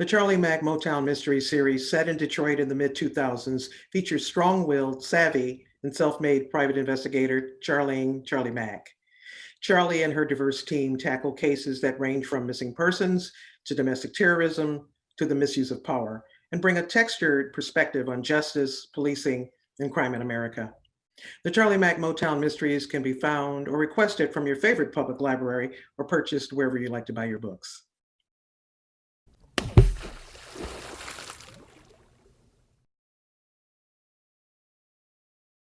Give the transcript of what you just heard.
The Charlie Mack Motown Mystery Series, set in Detroit in the mid-2000s, features strong-willed, savvy, and self-made private investigator Charlene Charlie Mack. Charlie and her diverse team tackle cases that range from missing persons to domestic terrorism to the misuse of power and bring a textured perspective on justice, policing, and crime in America. The Charlie Mack Motown Mysteries can be found or requested from your favorite public library or purchased wherever you like to buy your books.